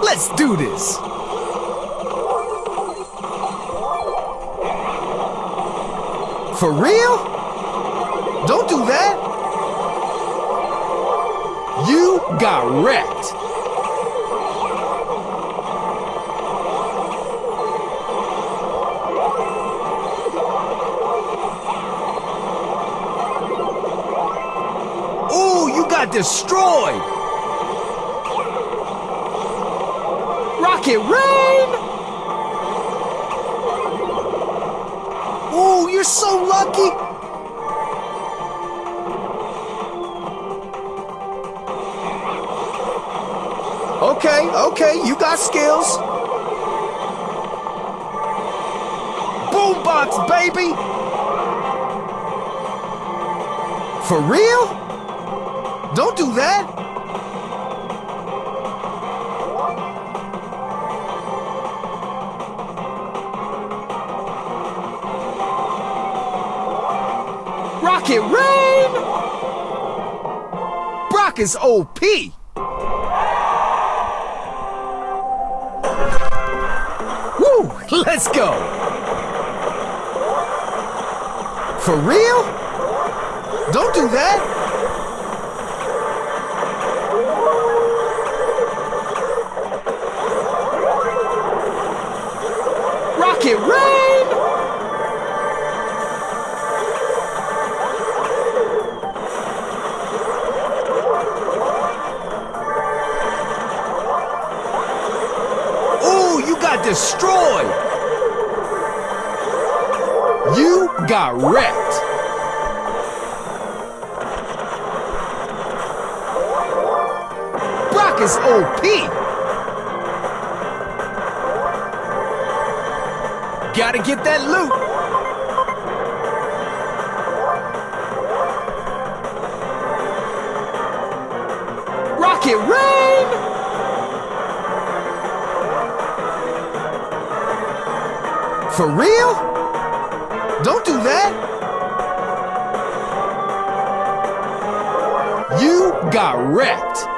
Let's do this! For real? Don't do that! You got wrecked! Got destroyed! Rocket Rain! Ooh, you're so lucky! Okay, okay, you got skills. Boombox, baby! For real? Don't do that! Rocket Rain! Brock is OP! Woo! Let's go! For real? Don't do that! Rocket Rain! Ooh, you got destroyed! You got wrecked! Brock is OP! Gotta get that loot! Rocket Rain! For real? Don't do that! You got wrecked!